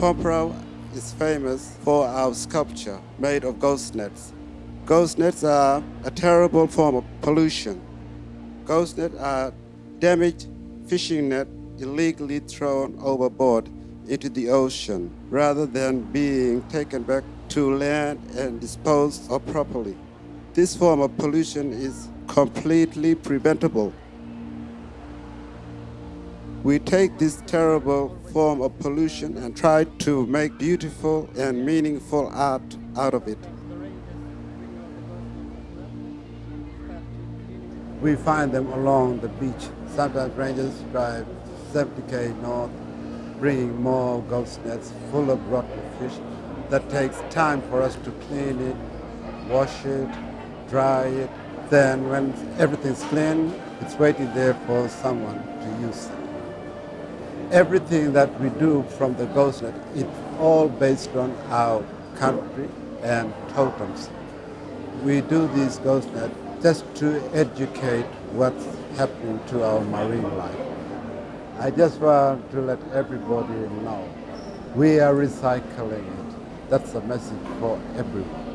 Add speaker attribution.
Speaker 1: Pormpuraaw is famous for our sculpture made of ghost nets. Ghost nets are a terrible form of pollution. Ghost nets are damaged fishing net illegally thrown overboard into the ocean rather than being taken back to land and disposed of properly. This form of pollution is completely preventable. We take this terrible form of pollution and try to make beautiful and meaningful art out of it. We find them along the beach. Sometimes rangers drive 70k north, bringing more ghost nets full of rotten fish. That takes time for us to clean it, wash it, dry it. Then when everything's clean, it's waiting there for someone to use it. Everything that we do from the ghost net, it's all based on our country and totems. We do these ghost nets just to educate what's happening to our marine life. I just want to let everybody know we are recycling it. That's a message for everyone.